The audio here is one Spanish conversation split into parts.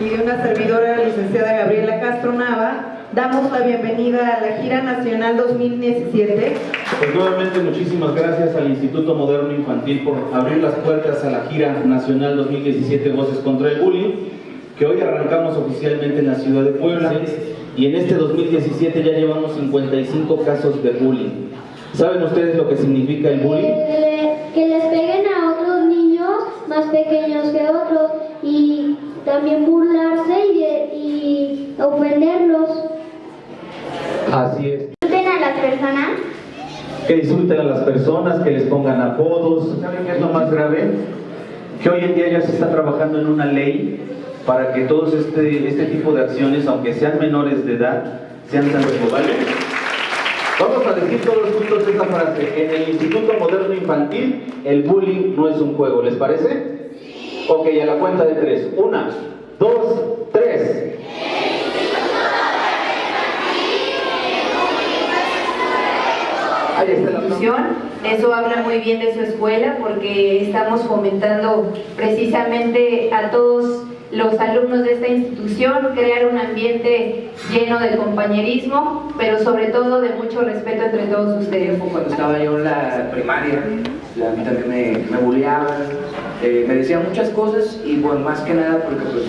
y de una servidora, licenciada Gabriela Castro Nava, damos la bienvenida a la Gira Nacional 2017. Pues nuevamente muchísimas gracias al Instituto Moderno Infantil por abrir las puertas a la Gira Nacional 2017 Voces contra el Bullying, que hoy arrancamos oficialmente en la ciudad de Puebla y en este 2017 ya llevamos 55 casos de bullying. ¿Saben ustedes lo que significa el bullying? Que les peguen a otros niños más pequeños que otros y también y ofenderlos. Así es. Disfruten a las personas. Que disfruten a las personas, que les pongan apodos. ¿Saben qué es lo más grave? Que hoy en día ya se está trabajando en una ley para que todos este, este tipo de acciones, aunque sean menores de edad, sean tan ¿vale? Vamos a decir todos juntos esta frase. En el Instituto Moderno Infantil, el bullying no es un juego. ¿Les parece? Ok, a la cuenta de tres. Una, dos, tres. Institución. Eso habla muy bien de su escuela porque estamos fomentando precisamente a todos los alumnos de esta institución, crear un ambiente lleno de compañerismo, pero sobre todo de mucho respeto entre todos ustedes. Cuando estaba yo en la primaria, a mí también me, me bulleaban, eh, me decían muchas cosas y bueno, más que nada porque pues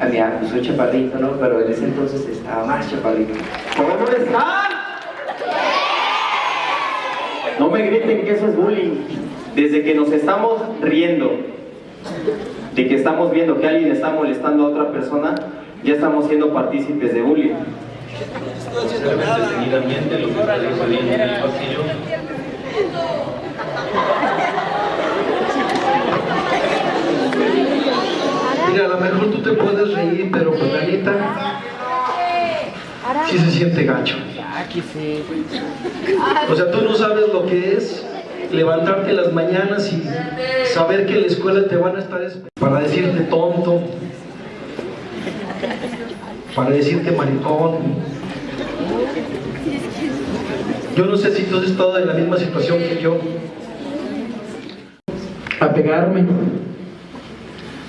a mí pues, soy chaparrito, ¿no? Pero en ese entonces estaba más chaparrito. ¿Cómo están? No me griten que eso es bullying. Desde que nos estamos riendo de que estamos viendo que alguien está molestando a otra persona, ya estamos siendo partícipes de bullying. Mira, a lo mejor tú te puedes reír, pero pues sí se siente gacho. O sea, tú no sabes lo que es levantarte las mañanas y saber que en la escuela te van a estar para decirte tonto, para decirte maricón. Yo no sé si tú has estado en la misma situación que yo. A pegarme.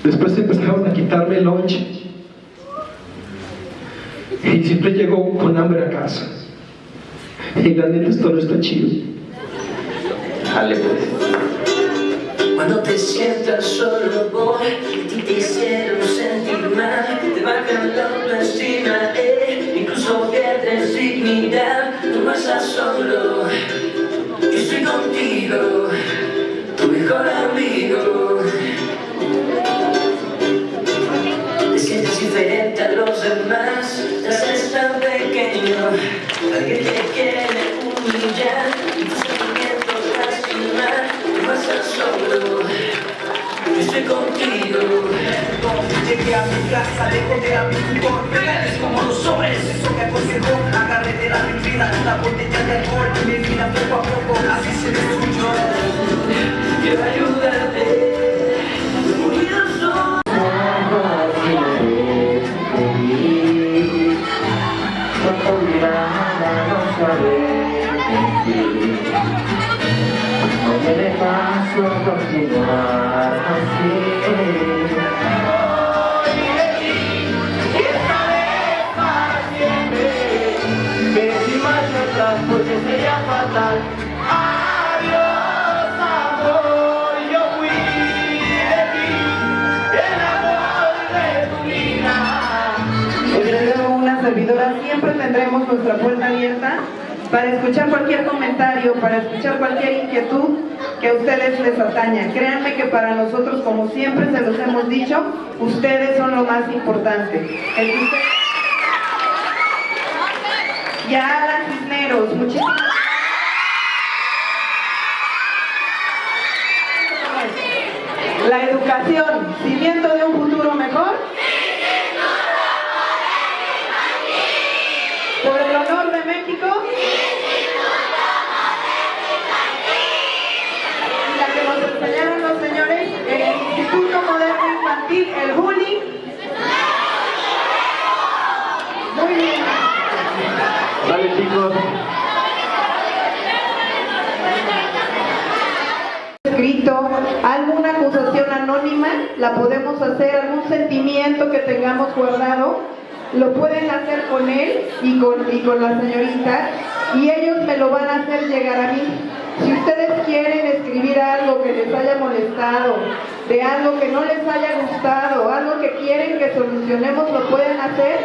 Después empezaron a quitarme el lunch. Y siempre llego con hambre a casa. Y la neta esto no está chido. Dale pues. Cuando te sientas solo voy y te hicieron sentir mal Te bajan la autoestima, eh, incluso pierdes dignidad No vas a solo, Alguien te quiere humillar y tus sentimientos lastimar No a solo, estoy contigo Llegué a mi casa, lejos de a mi tutor Reales como los sobres, eso me aconsejó Agarré de la mentira, la botella de alcohol Mi vida poco a poco, así se destruyó Quiero ayudarte Unidos somos No me dé paso continuar así. Porque sería fatal Adiós amor, yo fui de ti El amor de tu vida. Desde una servidora tendremos nuestra puerta abierta para escuchar cualquier comentario, para escuchar cualquier inquietud que a ustedes les ataña. Créanme que para nosotros, como siempre se los hemos dicho, ustedes son lo más importante. Y a Alan Cisneros, muchísimas La educación, cimiento de un futuro mejor. México. Y la que nos enseñaron los señores en el Instituto Moderno Infantil, el bullying. Muy bien. Dale chicos. Escrito alguna acusación anónima la podemos hacer, algún sentimiento que tengamos guardado, lo pueden hacer con él y con, y con la señorita y ellos me lo van a hacer llegar a mí. Si ustedes quieren escribir algo que les haya molestado, de algo que no les haya gustado, algo que quieren que solucionemos, lo pueden hacer